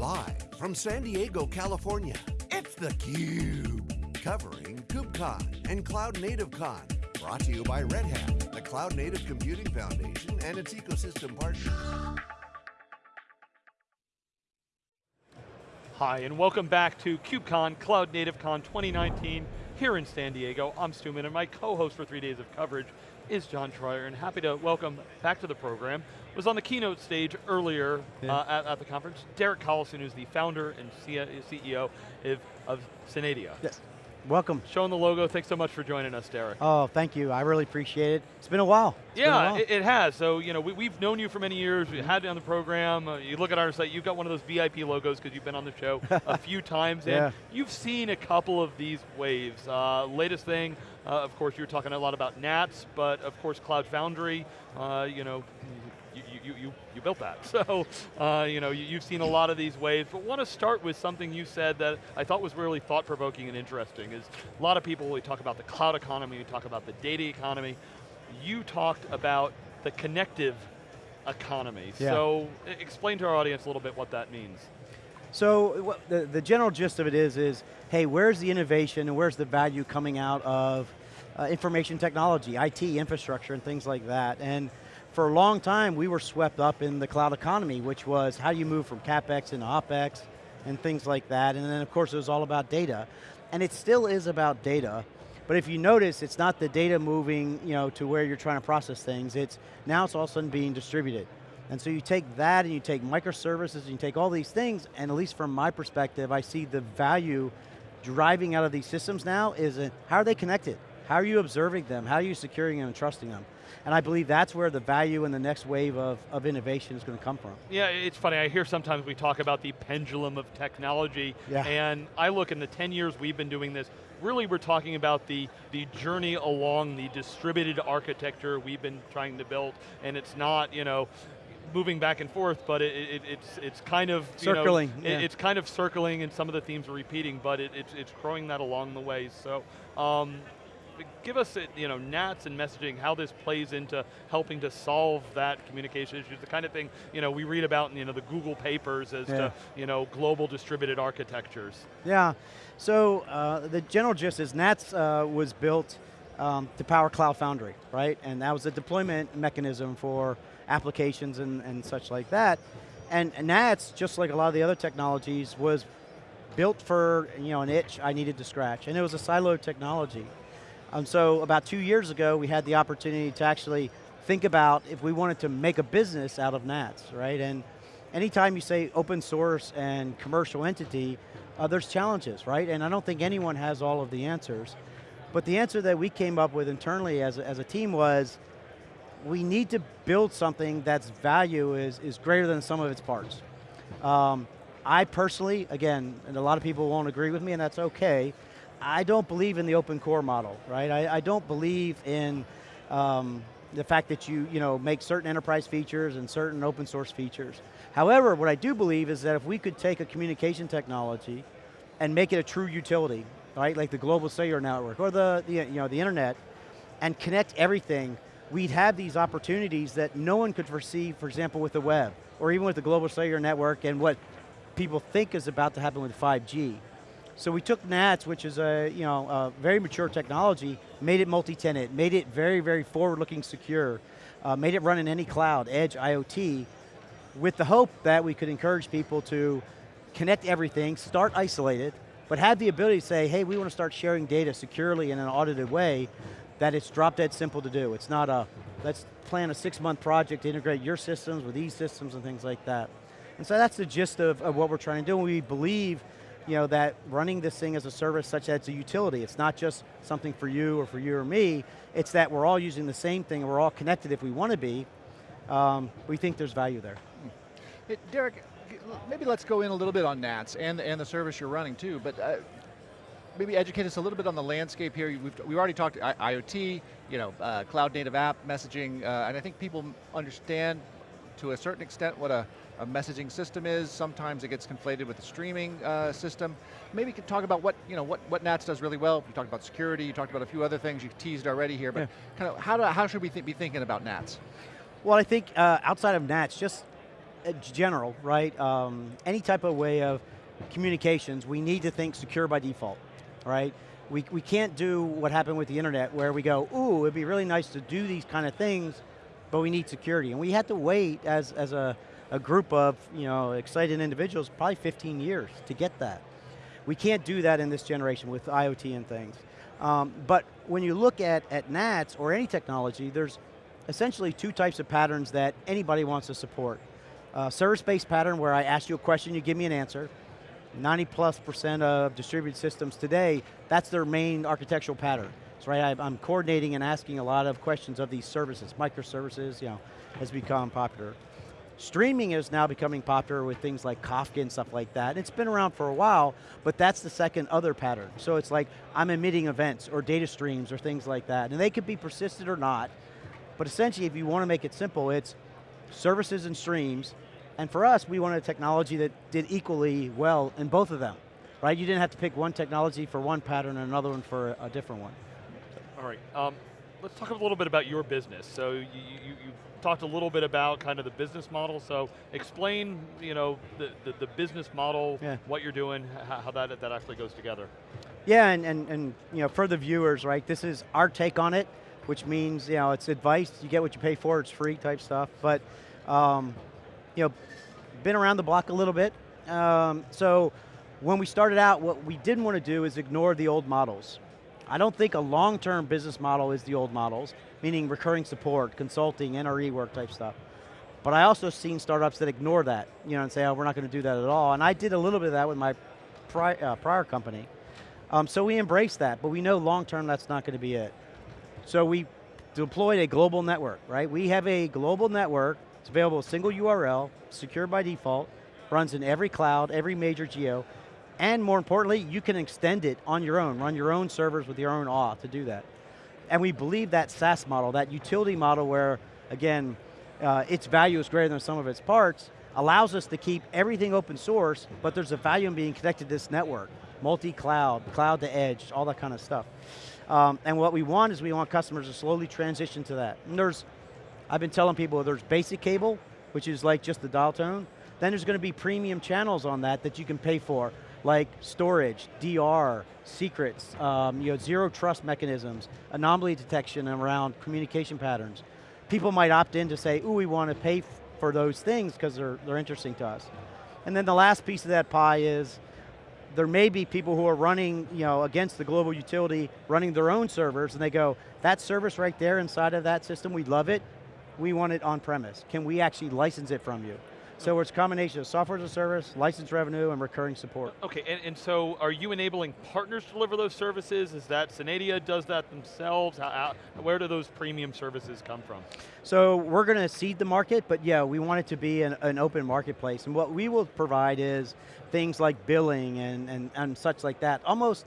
Live from San Diego, California, it's theCUBE. Covering KubeCon and Cloud Native Con. Brought to you by Red Hat, the Cloud Native Computing Foundation and its ecosystem partners. Hi, and welcome back to KubeCon, Cloud Native Con 2019, here in San Diego. I'm Stu Miniman, and my co-host for three days of coverage is John Troyer, and happy to welcome back to the program. Was on the keynote stage earlier yeah. uh, at, at, the conference, Derek Collison, who's the founder and CEO of, of Synadia. Yes. Welcome. Showing the logo, thanks so much for joining us, Derek. Oh, thank you, I really appreciate it. It's been a while. It's yeah, a while. It, it, has. So, you know, we, have known you for many years, We've had you on the program, uh, you look at our site, you've got one of those VIP logos because you've been on the show a few times, and you've seen a couple of these waves. Uh, latest thing, uh, of course, you were talking a lot about NATS, but of course Cloud Foundry, uh, you know, you, you, you, built that. So, uh, you know, you, have seen a lot of these waves, but want to start with something you said that I thought was really thought-provoking and interesting, is a lot of people, we talk about the cloud economy, we talk about the data economy, you talked about the connective economy. Yeah. So, explain to our audience a little bit what that means. So, the, the general gist of it is, is, hey, where's the innovation and where's the value coming out of uh, information technology, IT, infrastructure, and things like that. And for a long time, we were swept up in the cloud economy, which was how do you move from CapEx into OpEx and things like that. And then of course it was all about data. And it still is about data, but if you notice, it's not the data moving you know, to where you're trying to process things, it's now it's all of a sudden being distributed. And so you take that and you take microservices and you take all these things, and at least from my perspective, I see the value driving out of these systems now is a, how are they connected? How are you observing them? How are you securing them and trusting them? And I believe that's where the value and the next wave of, of innovation is going to come from. Yeah, it's funny, I hear sometimes we talk about the pendulum of technology, yeah. and I look in the 10 years we've been doing this, really we're talking about the, the journey along the distributed architecture we've been trying to build, and it's not, you know, moving back and forth, but it, it, it's it's kind of circling. You know, yeah. It's kind of circling, and some of the themes are repeating, but it, it's it's growing that along the way. So. Um, give us, you know, NATS and messaging, how this plays into helping to solve that communication issues, the kind of thing, you know, we read about in you know, the Google papers as yeah. to, you know, global distributed architectures. Yeah, so uh, the general gist is NATS uh, was built um, to power Cloud Foundry, right? And that was a deployment mechanism for applications and, and such like that. And, and NATS, just like a lot of the other technologies, was built for you know, an itch I needed to scratch, and it was a siloed technology. Um, so about two years ago, we had the opportunity to actually think about if we wanted to make a business out of NATS, right? And anytime you say open source and commercial entity, uh, there's challenges, right? And I don't think anyone has all of the answers. But the answer that we came up with internally as a, as a team was, we need to build something that's value is, is greater than some of its parts. Um, I personally, again, and a lot of people won't agree with me and that's okay, I don't believe in the open core model, right? I, I don't believe in um, the fact that you, you know, make certain enterprise features and certain open source features. However, what I do believe is that if we could take a communication technology and make it a true utility, right, like the global cellular network or the, the, you know, the internet, and connect everything, we'd have these opportunities that no one could foresee, for example, with the web, or even with the global cellular network and what people think is about to happen with 5G. So we took NATS, which is a you know a very mature technology, made it multi-tenant, made it very, very forward-looking secure, uh, made it run in any cloud, edge, IoT, with the hope that we could encourage people to connect everything, start isolated, but have the ability to say, hey, we want to start sharing data securely in an audited way, that it's drop dead simple to do. It's not a, let's plan a six month project to integrate your systems with these systems and things like that. And so that's the gist of, of what we're trying to do. We believe you know, that running this thing as a service such as a utility, it's not just something for you or for you or me, it's that we're all using the same thing and we're all connected if we want to be, um, we think there's value there. Hey, Derek, maybe let's go in a little bit on NATS and, and the service you're running too, but uh, maybe educate us a little bit on the landscape here. We've, we've already talked IoT, you know, uh, cloud native app messaging, uh, and I think people understand to a certain extent what a a messaging system is. Sometimes it gets conflated with the streaming uh, system. Maybe you could talk about what, you know, what, what NATS does really well. You talked about security, you talked about a few other things, you teased already here, but yeah. kind of how, do, how should we th be thinking about NATS? Well, I think uh, outside of NATS, just uh, general, right? Um, any type of way of communications, we need to think secure by default, right? We, we can't do what happened with the internet where we go, ooh, it'd be really nice to do these kind of things, but we need security. And we had to wait as, as a, a group of you know, excited individuals, probably 15 years to get that. We can't do that in this generation with IoT and things. Um, but when you look at, at NATS or any technology, there's essentially two types of patterns that anybody wants to support. Uh, Service-based pattern where I ask you a question, you give me an answer. 90 plus percent of distributed systems today, that's their main architectural pattern. So right, I'm coordinating and asking a lot of questions of these services. Microservices, you know, has become popular. Streaming is now becoming popular with things like Kafka and stuff like that. It's been around for a while, but that's the second other pattern. So it's like, I'm emitting events or data streams or things like that. And they could be persistent or not, but essentially if you want to make it simple, it's services and streams, and for us, we wanted a technology that did equally well in both of them, right? You didn't have to pick one technology for one pattern and another one for a different one. All right, um, let's talk a little bit about your business. So you, you, you talked a little bit about kind of the business model, so explain you know, the, the, the business model, yeah. what you're doing, how, that, that actually goes together. Yeah, and, and, and you know, for the viewers, right, this is our take on it, which means you know, it's advice, you get what you pay for, it's free type stuff, but um, you know, been around the block a little bit. Um, so when we started out, what we didn't want to do is ignore the old models. I don't think a long-term business model is the old models meaning recurring support, consulting, NRE work type stuff. But I also seen startups that ignore that, you know, and say, oh, we're not going to do that at all. And I did a little bit of that with my pri uh, prior company. Um, so we embrace that, but we know long term that's not going to be it. So we deployed a global network, right? We have a global network, it's available a single URL, secure by default, runs in every cloud, every major geo, and more importantly, you can extend it on your own, run your own servers with your own auth to do that. And we believe that SaaS model, that utility model where, again, uh, its value is greater than some of its parts, allows us to keep everything open source, but there's a value in being connected to this network. Multi-cloud, cloud to edge, all that kind of stuff. Um, and what we want is we want customers to slowly transition to that. And there's, I've been telling people there's basic cable, which is like just the dial tone. Then there's going to be premium channels on that that you can pay for like storage, DR, secrets, um, you know, zero trust mechanisms, anomaly detection around communication patterns. People might opt in to say, ooh, we want to pay for those things because they're, they're interesting to us. And then the last piece of that pie is, there may be people who are running you know, against the global utility, running their own servers, and they go, that service right there inside of that system, we love it, we want it on premise. Can we actually license it from you? So it's a combination of software as a service, license revenue, and recurring support. Okay, and, and so are you enabling partners to deliver those services? Is that Synadia does that themselves? How, how, where do those premium services come from? So we're going to seed the market, but yeah, we want it to be an, an, open marketplace. And what we will provide is things like billing and, and, and such like that. Almost,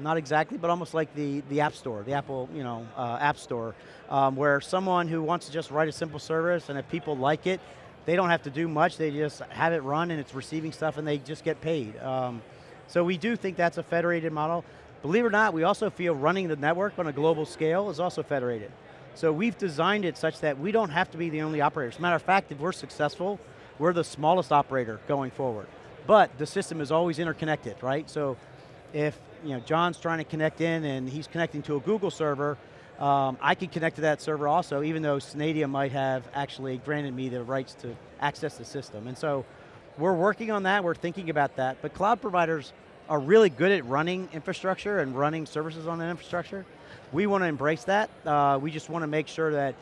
not exactly, but almost like the, the App Store, the Apple you know, uh, App Store, um, where someone who wants to just write a simple service and if people like it, they don't have to do much, they just have it run and it's receiving stuff and they just get paid. Um, so we do think that's a federated model. Believe it or not, we also feel running the network on a global scale is also federated. So we've designed it such that we don't have to be the only operator. As a matter of fact, if we're successful, we're the smallest operator going forward. But the system is always interconnected, right? So if you know, John's trying to connect in and he's connecting to a Google server, um, I can connect to that server also, even though Synadia might have actually granted me the rights to access the system. And so we're working on that, we're thinking about that, but cloud providers are really good at running infrastructure and running services on that infrastructure. We want to embrace that. Uh, we just want to make sure that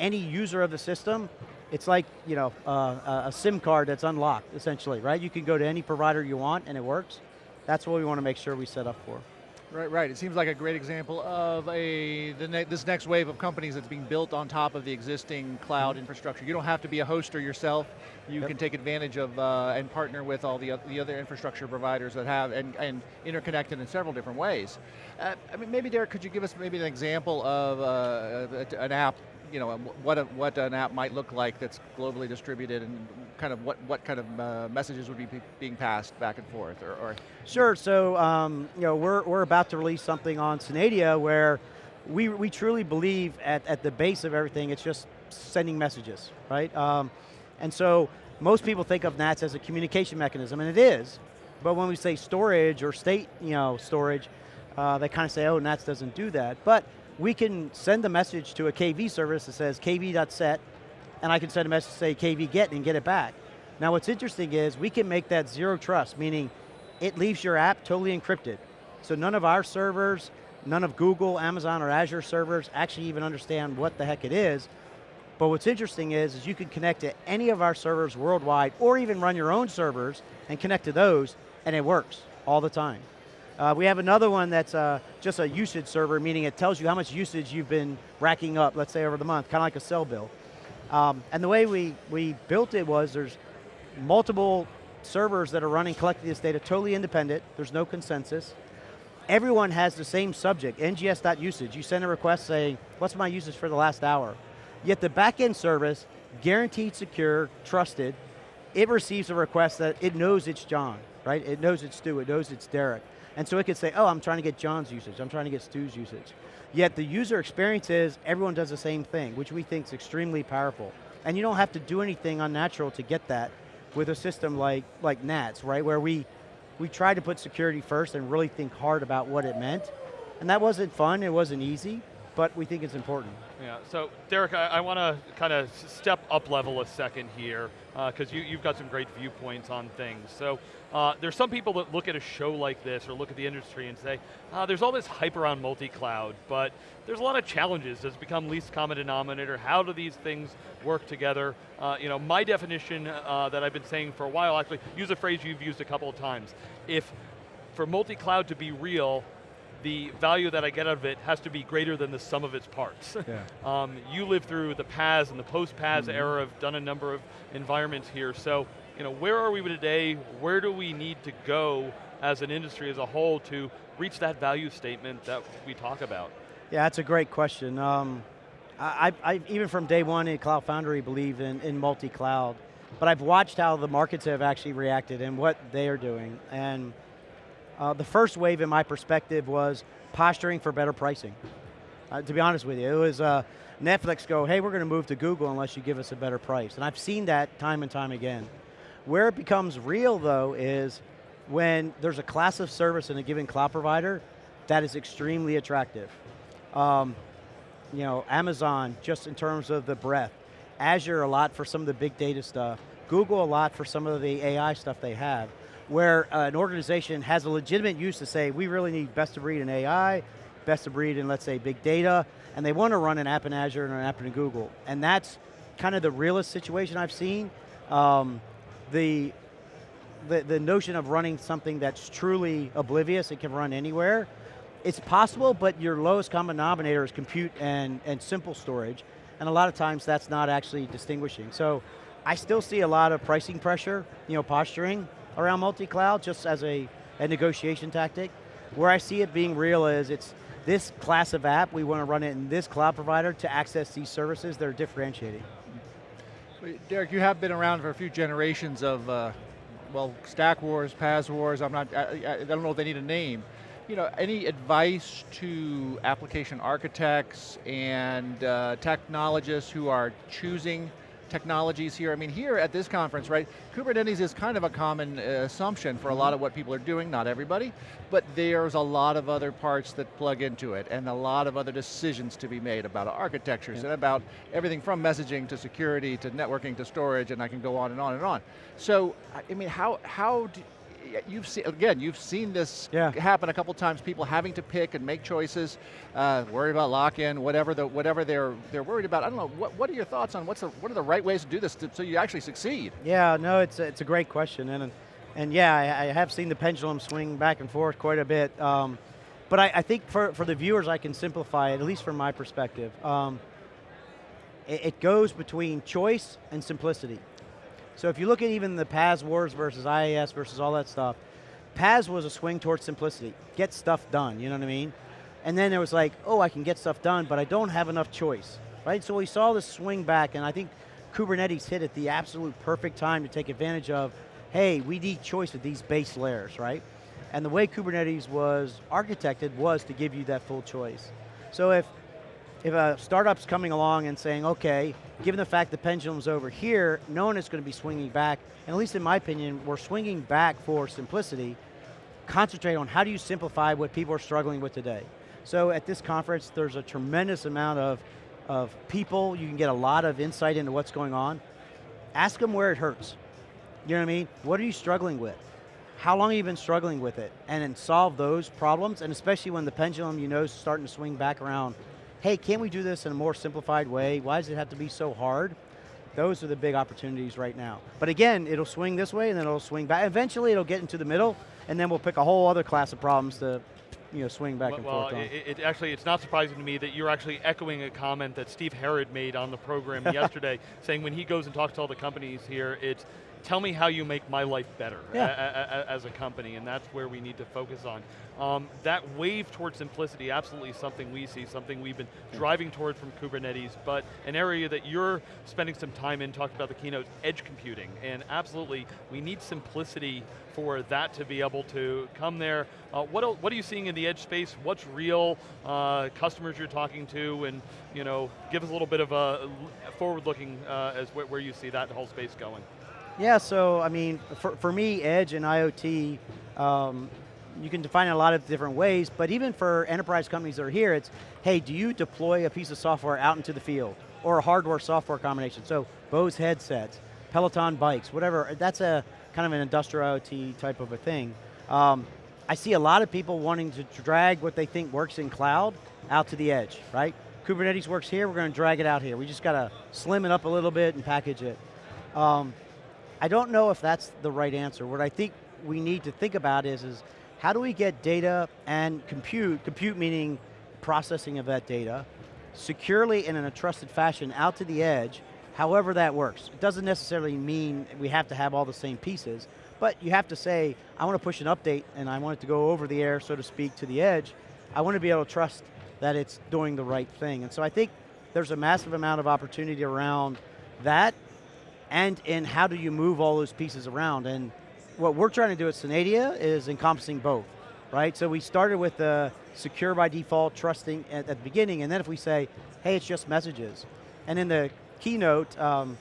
any user of the system, it's like you know uh, a SIM card that's unlocked, essentially, right? You can go to any provider you want and it works. That's what we want to make sure we set up for. Right, right. It seems like a great example of a ne this next wave of companies that's being built on top of the existing cloud mm -hmm. infrastructure. You don't have to be a hoster yourself. You yep. can take advantage of uh, and partner with all the, the other infrastructure providers that have and, and interconnected in several different ways. Uh, I mean, maybe Derek, could you give us maybe an example of uh, an app you know, what, a, what an app might look like that's globally distributed and kind of what, what kind of uh, messages would be being passed back and forth? Or, or Sure, so um, you know, we're, we're about to release something on Synadia where we, we truly believe at, at the base of everything, it's just sending messages, right? Um, and so most people think of NATS as a communication mechanism, and it is, but when we say storage or state you know, storage, uh, they kind of say, oh, NATS doesn't do that. But we can send a message to a KV service that says kv.set, and I can send a message to say kv get and get it back. Now what's interesting is we can make that zero trust, meaning it leaves your app totally encrypted. So none of our servers, none of Google, Amazon, or Azure servers actually even understand what the heck it is. But what's interesting is, is you can connect to any of our servers worldwide, or even run your own servers and connect to those, and it works all the time. Uh, we have another one that's uh, just a usage server, meaning it tells you how much usage you've been racking up, let's say over the month, kind of like a cell bill. Um, and the way we, we built it was there's multiple servers that are running collecting this data, totally independent, there's no consensus. Everyone has the same subject, ngs.usage. You send a request saying, what's my usage for the last hour? Yet the backend service, guaranteed secure, trusted, it receives a request that it knows it's John, right? It knows it's Stu, it knows it's Derek. And so it could say, oh, I'm trying to get John's usage, I'm trying to get Stu's usage. Yet the user experience is, everyone does the same thing, which we think is extremely powerful. And you don't have to do anything unnatural to get that with a system like, like NATS, right? Where we, we tried to put security first and really think hard about what it meant. And that wasn't fun, it wasn't easy, but we think it's important. Yeah, so Derek, I, I want to kind of step up level a second here, because uh, you, you've got some great viewpoints on things. So uh, there's some people that look at a show like this, or look at the industry and say, uh, there's all this hype around multi-cloud, but there's a lot of challenges. Does become least common denominator? How do these things work together? Uh, you know, my definition uh, that I've been saying for a while, actually, use a phrase you've used a couple of times. If for multi-cloud to be real, the value that I get out of it has to be greater than the sum of its parts. Yeah. um, you lived through the PaaS and the post-PaaS mm -hmm. era, have done a number of environments here, so you know, where are we today? Where do we need to go as an industry as a whole to reach that value statement that we talk about? Yeah, that's a great question. Um, I, I, even from day one in Cloud Foundry believe in, in multi-cloud, but I've watched how the markets have actually reacted and what they are doing. And uh, the first wave in my perspective was posturing for better pricing. Uh, to be honest with you, it was uh, Netflix go, hey, we're going to move to Google unless you give us a better price. And I've seen that time and time again. Where it becomes real though is when there's a class of service in a given cloud provider that is extremely attractive. Um, you know, Amazon, just in terms of the breadth. Azure a lot for some of the big data stuff. Google a lot for some of the AI stuff they have where uh, an organization has a legitimate use to say, we really need best of breed in AI, best of breed in, let's say, big data, and they want to run an app in Azure and an app in Google. And that's kind of the realest situation I've seen. Um, the, the, the notion of running something that's truly oblivious, it can run anywhere, it's possible, but your lowest common denominator is compute and, and simple storage, and a lot of times that's not actually distinguishing. So I still see a lot of pricing pressure, you know, posturing, around multi-cloud just as a, a negotiation tactic. Where I see it being real is it's this class of app, we want to run it in this cloud provider to access these services that are differentiating. Derek, you have been around for a few generations of, uh, well, Stack Wars, PaaS Wars, I'm not, I, I don't know if they need a name. You know, any advice to application architects and uh, technologists who are choosing technologies here. I mean, here at this conference, right, Kubernetes is kind of a common uh, assumption for a lot of what people are doing, not everybody, but there's a lot of other parts that plug into it and a lot of other decisions to be made about architectures yeah. and about everything from messaging to security to networking to storage and I can go on and on and on. So, I mean, how, how do, you've seen, again, you've seen this yeah. happen a couple times, people having to pick and make choices, uh, worried about lock-in, whatever, the, whatever they're, they're worried about. I don't know, what, what are your thoughts on what's the, what are the right ways to do this to, so you actually succeed? Yeah, no, it's, it's a great question. And, and yeah, I, I have seen the pendulum swing back and forth quite a bit. Um, but I, I, think for, for the viewers, I can simplify it, at least from my perspective. Um, it, it goes between choice and simplicity. So if you look at even the PaaS wars versus IaaS versus all that stuff, PaaS was a swing towards simplicity. Get stuff done, you know what I mean? And then there was like, oh, I can get stuff done, but I don't have enough choice, right? So we saw this swing back, and I think Kubernetes hit at the absolute perfect time to take advantage of, hey, we need choice with these base layers, right? And the way Kubernetes was architected was to give you that full choice. So if, if a startup's coming along and saying, okay, given the fact the pendulum's over here, no one is going to be swinging back, and at least in my opinion, we're swinging back for simplicity, concentrate on how do you simplify what people are struggling with today. So at this conference, there's a tremendous amount of, of people, you can get a lot of insight into what's going on. Ask them where it hurts. You know what I mean? What are you struggling with? How long have you been struggling with it? And then solve those problems, and especially when the pendulum you know is starting to swing back around, hey, can't we do this in a more simplified way? Why does it have to be so hard? Those are the big opportunities right now. But again, it'll swing this way and then it'll swing back. Eventually it'll get into the middle and then we'll pick a whole other class of problems to you know, swing back well, and forth on. It, it actually, it's not surprising to me that you're actually echoing a comment that Steve Herrod made on the program yesterday, saying when he goes and talks to all the companies here, it's tell me how you make my life better yeah. as a company, and that's where we need to focus on. Um, that wave towards simplicity, absolutely something we see, something we've been driving toward from Kubernetes, but an area that you're spending some time in, talked about the keynote, edge computing, and absolutely, we need simplicity for that to be able to come there. Uh, what, what are you seeing in the edge space? What's real? Uh, customers you're talking to, and you know, give us a little bit of a forward-looking uh, as where you see that whole space going. Yeah, so I mean, for, for me, Edge and IoT, um, you can define it a lot of different ways, but even for enterprise companies that are here, it's, hey, do you deploy a piece of software out into the field? Or a hardware-software combination, so Bose headsets, Peloton bikes, whatever, that's a kind of an industrial IoT type of a thing. Um, I see a lot of people wanting to drag what they think works in cloud out to the edge, right? Kubernetes works here, we're going to drag it out here. We just got to slim it up a little bit and package it. Um, I don't know if that's the right answer. What I think we need to think about is, is how do we get data and compute, compute meaning processing of that data, securely and in a trusted fashion out to the edge, however that works. It doesn't necessarily mean we have to have all the same pieces, but you have to say, I want to push an update and I want it to go over the air, so to speak, to the edge. I want to be able to trust that it's doing the right thing. And so I think there's a massive amount of opportunity around that and in how do you move all those pieces around. And what we're trying to do at Synadia is encompassing both, right? So we started with the secure by default, trusting at, at the beginning, and then if we say, hey, it's just messages. And in the keynote, um,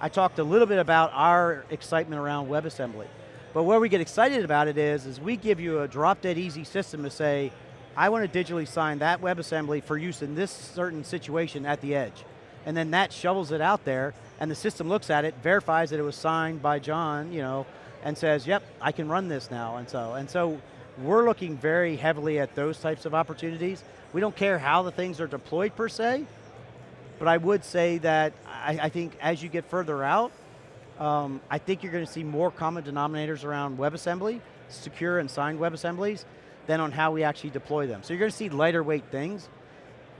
I talked a little bit about our excitement around WebAssembly. But where we get excited about it is, is we give you a drop dead easy system to say, I want to digitally sign that WebAssembly for use in this certain situation at the edge. And then that shovels it out there, and the system looks at it, verifies that it was signed by John, you know, and says, yep, I can run this now, and so, and so we're looking very heavily at those types of opportunities. We don't care how the things are deployed per se, but I would say that I, I think as you get further out, um, I think you're going to see more common denominators around WebAssembly, secure and signed WebAssemblies, than on how we actually deploy them. So you're going to see lighter weight things.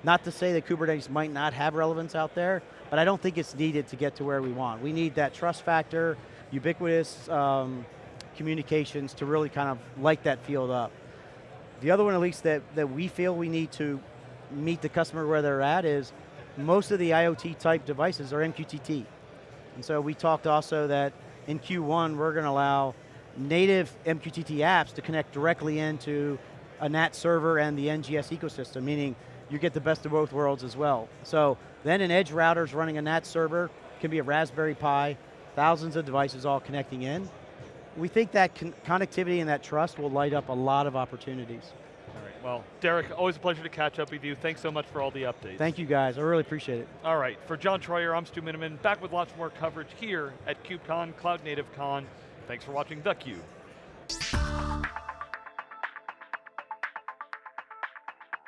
Not to say that Kubernetes might not have relevance out there, but I don't think it's needed to get to where we want. We need that trust factor, ubiquitous um, communications to really kind of light that field up. The other one, at least, that, that we feel we need to meet the customer where they're at is most of the IoT type devices are MQTT. And so we talked also that in Q1, we're going to allow native MQTT apps to connect directly into a NAT server and the NGS ecosystem, meaning you get the best of both worlds as well. So then an edge router is running a NAT server, can be a Raspberry Pi, thousands of devices all connecting in. We think that con connectivity and that trust will light up a lot of opportunities. All right, well, Derek, always a pleasure to catch up with you. Thanks so much for all the updates. Thank you guys, I really appreciate it. All right, for John Troyer, I'm Stu Miniman, back with lots more coverage here at KubeCon, Cloud Native Con. Thanks for watching theCUBE.